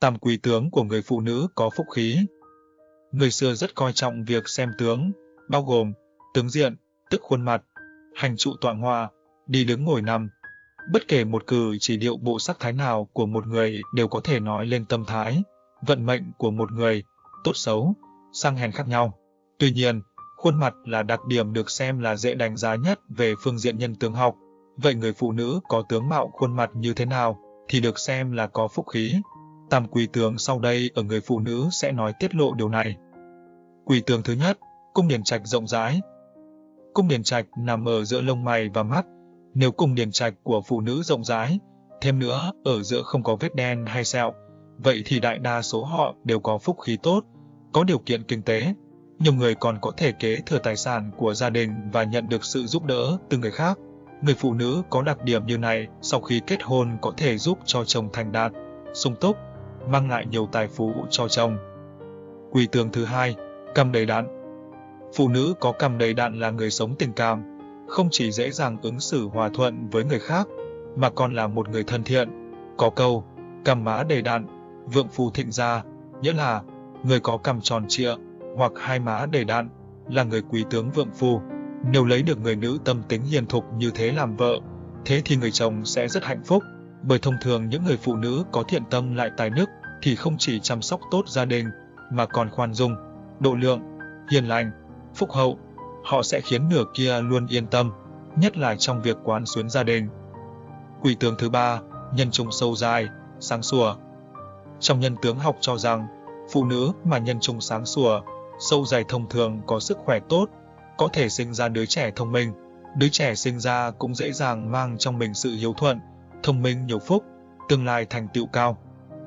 Tam quý tướng của người phụ nữ có phúc khí. Người xưa rất coi trọng việc xem tướng, bao gồm tướng diện, tức khuôn mặt, hành trụ tọa hoa, đi đứng ngồi nằm. Bất kể một cử chỉ điệu bộ sắc thái nào của một người đều có thể nói lên tâm thái, vận mệnh của một người, tốt xấu, sang hèn khác nhau. Tuy nhiên, khuôn mặt là đặc điểm được xem là dễ đánh giá nhất về phương diện nhân tướng học. Vậy người phụ nữ có tướng mạo khuôn mặt như thế nào thì được xem là có phúc khí. Tam quỷ tường sau đây ở người phụ nữ sẽ nói tiết lộ điều này. Quỷ tường thứ nhất, cung điển trạch rộng rãi. Cung điển trạch nằm ở giữa lông mày và mắt. Nếu cung điển trạch của phụ nữ rộng rãi, thêm nữa ở giữa không có vết đen hay sẹo, vậy thì đại đa số họ đều có phúc khí tốt, có điều kiện kinh tế. Nhiều người còn có thể kế thừa tài sản của gia đình và nhận được sự giúp đỡ từ người khác. Người phụ nữ có đặc điểm như này sau khi kết hôn có thể giúp cho chồng thành đạt, sung túc, mang lại nhiều tài phú cho chồng. Quỷ tướng thứ hai, cầm đầy đạn. Phụ nữ có cầm đầy đạn là người sống tình cảm, không chỉ dễ dàng ứng xử hòa thuận với người khác, mà còn là một người thân thiện. Có câu, cầm má đầy đạn, vượng phù thịnh gia, nghĩa là người có cầm tròn trịa hoặc hai má đầy đạn là người quý tướng vượng phù. Nếu lấy được người nữ tâm tính hiền thục như thế làm vợ, thế thì người chồng sẽ rất hạnh phúc. Bởi thông thường những người phụ nữ có thiện tâm lại tài đức thì không chỉ chăm sóc tốt gia đình mà còn khoan dung, độ lượng, hiền lành, phúc hậu. Họ sẽ khiến nửa kia luôn yên tâm, nhất là trong việc quán xuyến gia đình. Quỷ tướng thứ ba, nhân trung sâu dài, sáng sủa. Trong nhân tướng học cho rằng, phụ nữ mà nhân trung sáng sủa, sâu dài thông thường có sức khỏe tốt, có thể sinh ra đứa trẻ thông minh. Đứa trẻ sinh ra cũng dễ dàng mang trong mình sự hiếu thuận, thông minh nhiều phúc, tương lai thành tựu cao.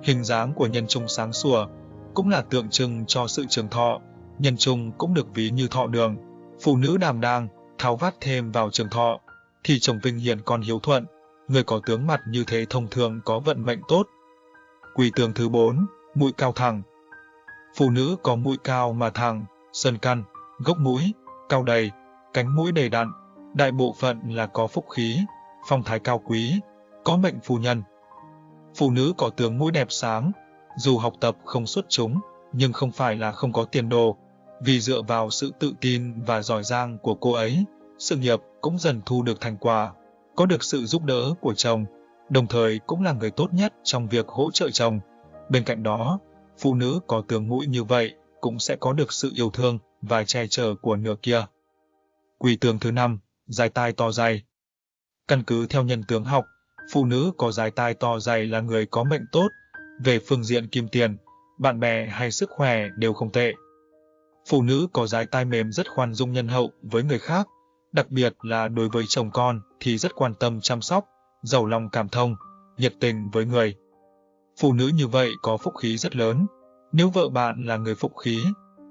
Hình dáng của nhân trung sáng sủa cũng là tượng trưng cho sự trường thọ, nhân trung cũng được ví như thọ đường. Phụ nữ đảm đang, tháo vát thêm vào trường thọ, thì chồng vinh hiển còn hiếu thuận, người có tướng mặt như thế thông thường có vận mệnh tốt. Quỳ tướng thứ 4, mũi cao thẳng. Phụ nữ có mũi cao mà thẳng, sơn căn, gốc mũi, cao đầy, cánh mũi đầy đặn, đại bộ phận là có phúc khí, phong thái cao quý, có mệnh phu nhân. Phụ nữ có tướng mũi đẹp sáng, dù học tập không xuất chúng, nhưng không phải là không có tiền đồ, vì dựa vào sự tự tin và giỏi giang của cô ấy, sự nghiệp cũng dần thu được thành quả, có được sự giúp đỡ của chồng, đồng thời cũng là người tốt nhất trong việc hỗ trợ chồng. Bên cạnh đó, phụ nữ có tướng mũi như vậy cũng sẽ có được sự yêu thương và che chở của nửa kia. Quỷ tướng thứ năm, dài tai to dày. Căn cứ theo nhân tướng học, phụ nữ có dài tai to dày là người có mệnh tốt, về phương diện kim tiền, bạn bè hay sức khỏe đều không tệ. Phụ nữ có dài tai mềm rất khoan dung nhân hậu với người khác, đặc biệt là đối với chồng con thì rất quan tâm chăm sóc, giàu lòng cảm thông, nhiệt tình với người. Phụ nữ như vậy có phúc khí rất lớn. Nếu vợ bạn là người phúc khí,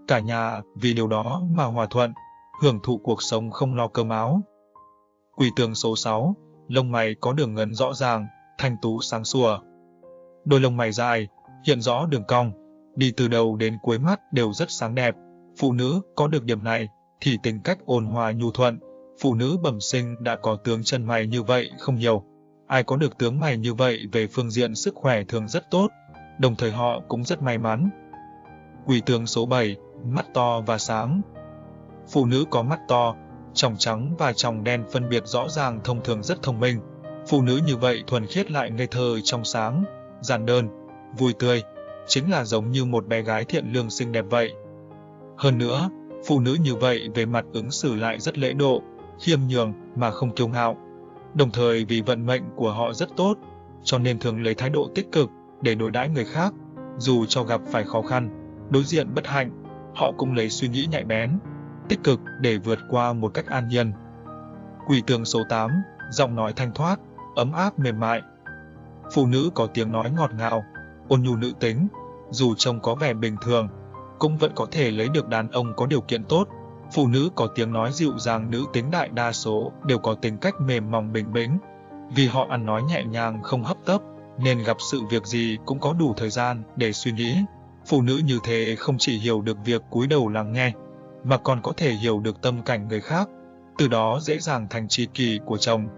cả nhà vì điều đó mà hòa thuận, hưởng thụ cuộc sống không lo cơm áo. Quỷ tường số 6, lông mày có đường ngấn rõ ràng, thanh tú sáng sủa. Đôi lông mày dài, hiện rõ đường cong, đi từ đầu đến cuối mắt đều rất sáng đẹp. Phụ nữ có được điểm này thì tính cách ôn hòa nhu thuận. Phụ nữ bẩm sinh đã có tướng chân mày như vậy không nhiều. Ai có được tướng mày như vậy về phương diện sức khỏe thường rất tốt, đồng thời họ cũng rất may mắn. Quỷ tướng số 7, mắt to và sáng. Phụ nữ có mắt to, tròng trắng và tròng đen phân biệt rõ ràng thông thường rất thông minh. Phụ nữ như vậy thuần khiết lại ngây thơ trong sáng, giản đơn, vui tươi, chính là giống như một bé gái thiện lương xinh đẹp vậy. Hơn nữa, phụ nữ như vậy về mặt ứng xử lại rất lễ độ, khiêm nhường mà không kiêu ngạo. Đồng thời vì vận mệnh của họ rất tốt, cho nên thường lấy thái độ tích cực để đối đãi người khác, dù cho gặp phải khó khăn, đối diện bất hạnh, họ cũng lấy suy nghĩ nhạy bén, tích cực để vượt qua một cách an nhiên. Quỷ tường số 8, giọng nói thanh thoát, ấm áp mềm mại. Phụ nữ có tiếng nói ngọt ngào, ôn nhu nữ tính, dù trông có vẻ bình thường, cũng vẫn có thể lấy được đàn ông có điều kiện tốt. Phụ nữ có tiếng nói dịu dàng nữ tính đại đa số đều có tính cách mềm mỏng bình bĩnh, vì họ ăn nói nhẹ nhàng không hấp tấp, nên gặp sự việc gì cũng có đủ thời gian để suy nghĩ. Phụ nữ như thế không chỉ hiểu được việc cúi đầu lắng nghe, mà còn có thể hiểu được tâm cảnh người khác, từ đó dễ dàng thành tri kỷ của chồng.